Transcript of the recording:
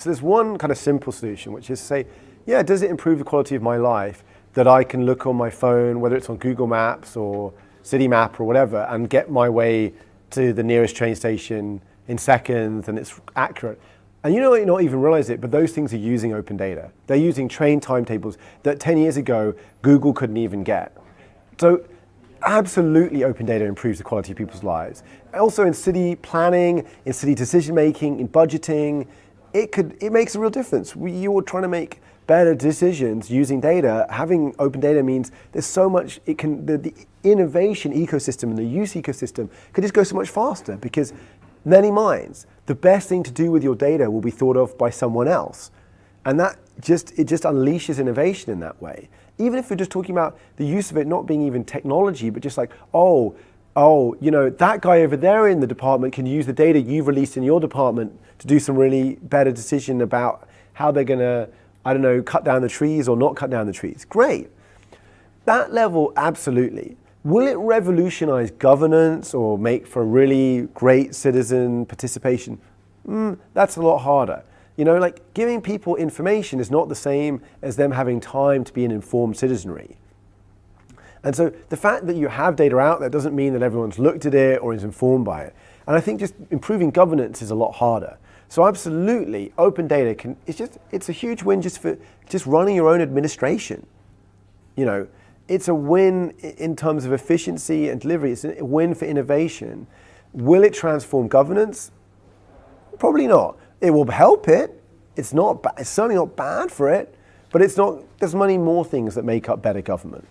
So there's one kind of simple solution, which is to say, yeah, does it improve the quality of my life that I can look on my phone, whether it's on Google Maps or City Map or whatever, and get my way to the nearest train station in seconds and it's accurate. And you know, you not even realize it, but those things are using open data. They're using train timetables that 10 years ago, Google couldn't even get. So absolutely open data improves the quality of people's lives. Also in city planning, in city decision making, in budgeting, it could it makes a real difference. We, you're trying to make better decisions using data. Having open data means there's so much it can the, the innovation ecosystem and the use ecosystem could just go so much faster because many minds. The best thing to do with your data will be thought of by someone else. And that just it just unleashes innovation in that way. Even if we're just talking about the use of it not being even technology, but just like, oh, oh, you know, that guy over there in the department can use the data you've released in your department to do some really better decision about how they're going to, I don't know, cut down the trees or not cut down the trees. Great. That level, absolutely. Will it revolutionize governance or make for really great citizen participation? Mm, that's a lot harder. You know, like giving people information is not the same as them having time to be an informed citizenry. And so the fact that you have data out there doesn't mean that everyone's looked at it or is informed by it. And I think just improving governance is a lot harder. So absolutely, open data can, it's just, it's a huge win just for just running your own administration. You know, it's a win in terms of efficiency and delivery. It's a win for innovation. Will it transform governance? Probably not. It will help it. It's not, it's certainly not bad for it, but it's not, there's many more things that make up better government.